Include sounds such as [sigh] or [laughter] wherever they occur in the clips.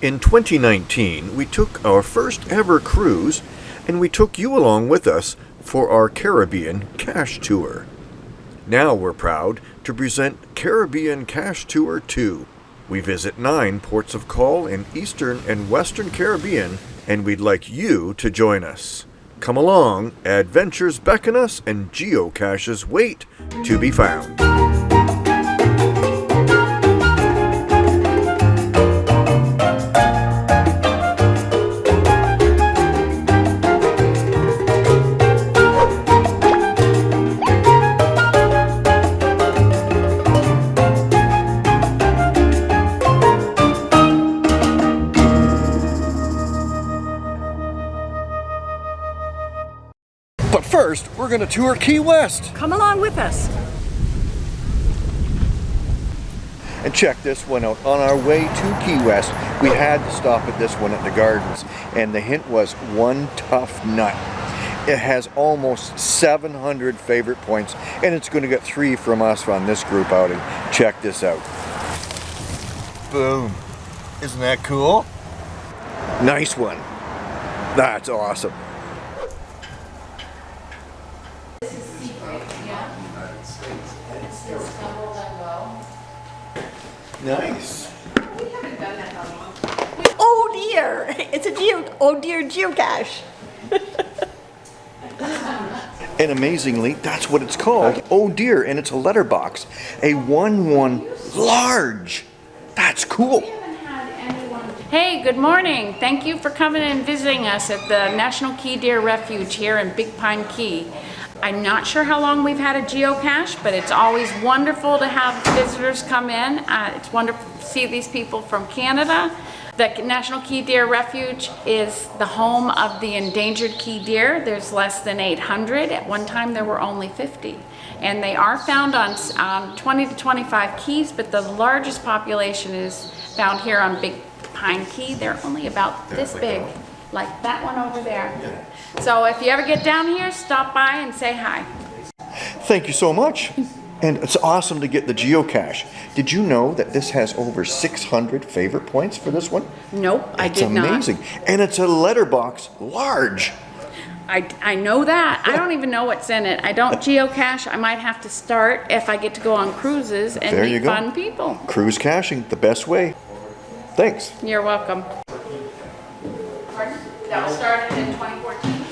In 2019, we took our first ever cruise and we took you along with us for our Caribbean Cache Tour. Now we're proud to present Caribbean Cache Tour 2. We visit nine ports of call in Eastern and Western Caribbean, and we'd like you to join us. Come along, adventures beckon us, and geocaches wait to be found. We're going to tour Key West. Come along with us. And check this one out. On our way to Key West, we had to stop at this one at the gardens. And the hint was one tough nut. It has almost 700 favorite points. And it's going to get three from us on this group outing. Check this out. Boom. Isn't that cool? Nice one. That's awesome. Nice. We haven't done that long. Oh dear, it's a geo, oh dear geocache. And amazingly, that's what it's called. Oh dear, and it's a letterbox. A 1-1 large. That's cool. Hey, good morning. Thank you for coming and visiting us at the National Key Deer Refuge here in Big Pine Key. I'm not sure how long we've had a geocache, but it's always wonderful to have visitors come in. Uh, it's wonderful to see these people from Canada. The National Key Deer Refuge is the home of the endangered key deer. There's less than 800. At one time there were only 50. And they are found on um, 20 to 25 keys, but the largest population is found here on Big Pine Key. They're only about this big, like that one over there. So if you ever get down here, stop by and say hi. Thank you so much. And it's awesome to get the geocache. Did you know that this has over 600 favorite points for this one? Nope, I It's did not. It's amazing. And it's a letterbox large. I, I know that. I don't even know what's in it. I don't uh, geocache. I might have to start if I get to go on cruises and There you meet go. fun people. Cruise caching, the best way. Thanks. You're welcome. Pardon? That was started in 2014.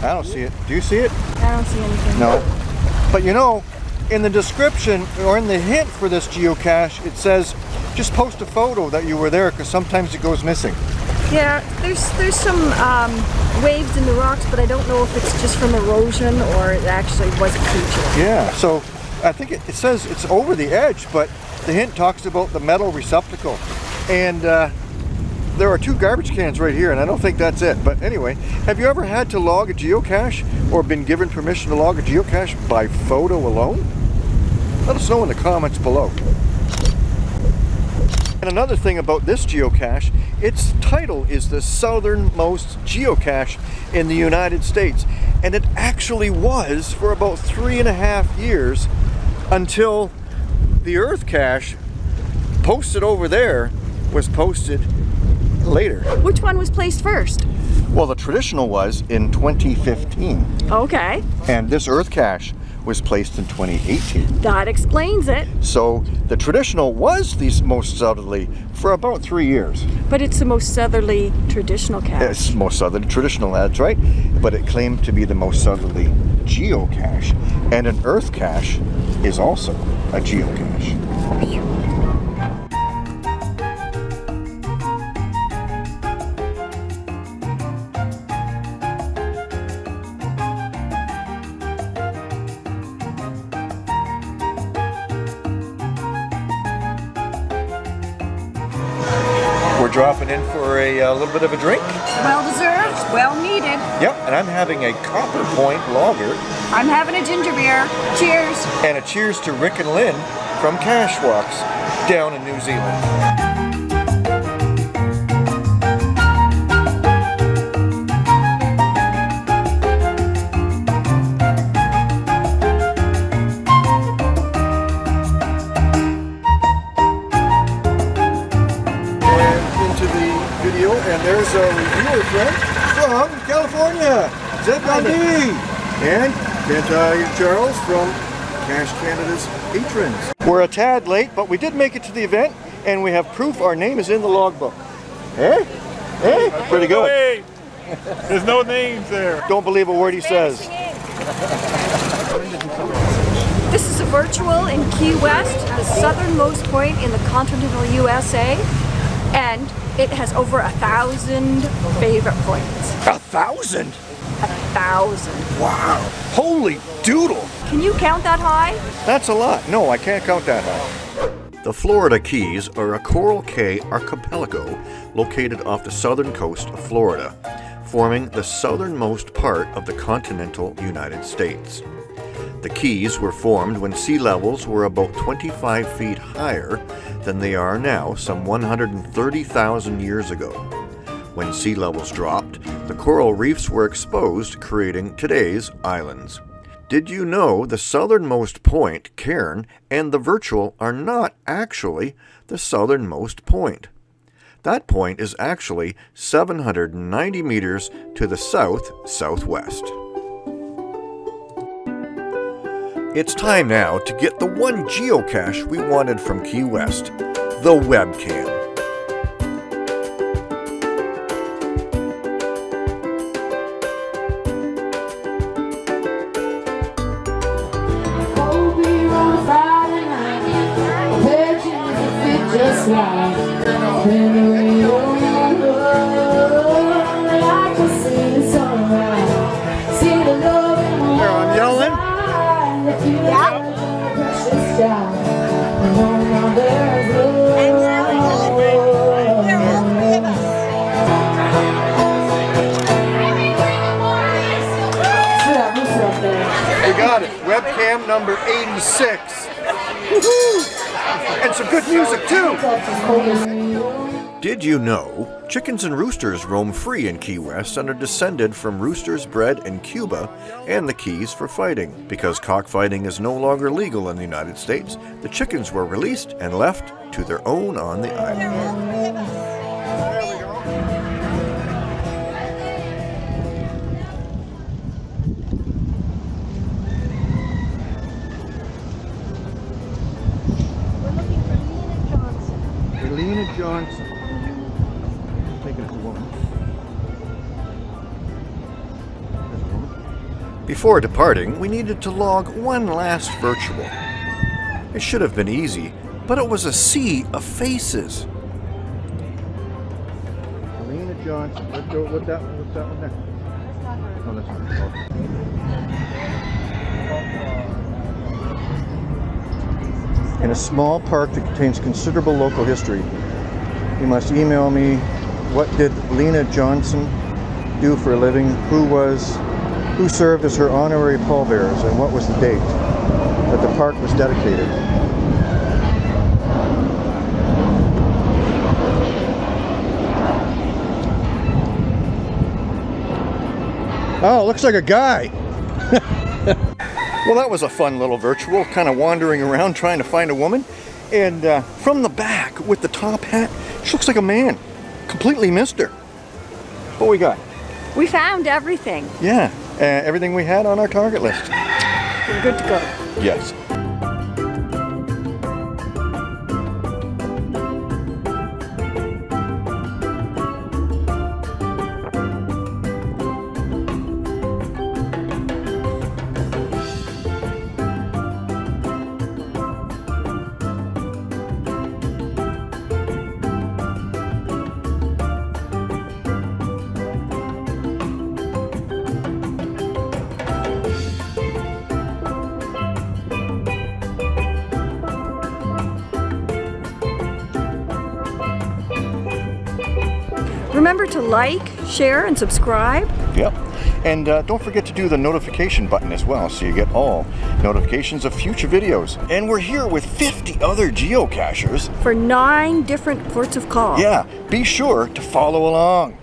I don't see it. Do you see it? I don't see anything. No. But you know, in the description or in the hint for this geocache, it says just post a photo that you were there because sometimes it goes missing. Yeah, there's there's some um, waves in the rocks, but I don't know if it's just from erosion or it actually was a creature. Yeah, so I think it, it says it's over the edge, but the hint talks about the metal receptacle. And uh, there are two garbage cans right here, and I don't think that's it. But anyway, have you ever had to log a geocache or been given permission to log a geocache by photo alone? Let us know in the comments below. And another thing about this geocache, its title is the southernmost geocache in the United States. And it actually was for about three and a half years until the Earth cache posted over there was posted later. Which one was placed first? Well, the traditional was in 2015, Okay, and this Earth cache was placed in 2018. that explains it. So the traditional was the most southerly for about three years. But it's the most southerly traditional cache. It's most southerly traditional, that's right. But it claimed to be the most southerly geocache. And an Earth cache is also a geocache. We're dropping in for a, uh little bit of a drink. Well deserved, well needed. Yep, and I'm having a Copper Point lager. I'm having a ginger beer. Cheers. And a cheers to Rick and Lynn from Cashwalks down in New Zealand. And Kent Charles from Cache Canada's patrons. We're a tad late, but we did make it to the event, and we have proof our name is in the logbook. Eh? Eh? Pretty good. Hey, there's no names there. Don't believe a word he says. This is a virtual in Key West, the southernmost point in the continental USA, and it has over a thousand favorite points. A thousand? A thousand. Wow. Holy doodle. Can you count that high? That's a lot. No, I can't count that high. The Florida Keys are a Coral Cay archipelago located off the southern coast of Florida, forming the southernmost part of the continental United States. The Keys were formed when sea levels were about 25 feet higher than they are now some 130,000 years ago. When sea levels dropped, the coral reefs were exposed, creating today's islands. Did you know the southernmost point, Cairn, and the Virtual are not actually the southernmost point? That point is actually 790 meters to the south-southwest. It's time now to get the one geocache we wanted from Key West, the webcam. Just like webcam number 86. Some good music too. Did you know chickens and roosters roam free in Key West and are descended from roosters bred in Cuba and the Keys for fighting? Because cockfighting is no longer legal in the United States, the chickens were released and left to their own on the island. Johnson. Taking it to woman. Before departing, we needed to log one last virtual. It should have been easy, but it was a sea of faces. Helena Johnson. That. What's that one there? Oh, that's not okay. In a small park that contains considerable local history, you must email me what did Lena Johnson do for a living, who was, who served as her honorary pallbearers, and what was the date that the park was dedicated. Oh, looks like a guy. [laughs] well, that was a fun little virtual, kind of wandering around trying to find a woman. And uh, from the back with the top hat, she looks like a man. Completely missed her. What we got? We found everything. Yeah, uh, everything we had on our target list. We're good to go. Yes. Remember to like, share, and subscribe. Yep. And uh, don't forget to do the notification button as well so you get all notifications of future videos. And we're here with 50 other geocachers. For nine different ports of call. Yeah, be sure to follow along.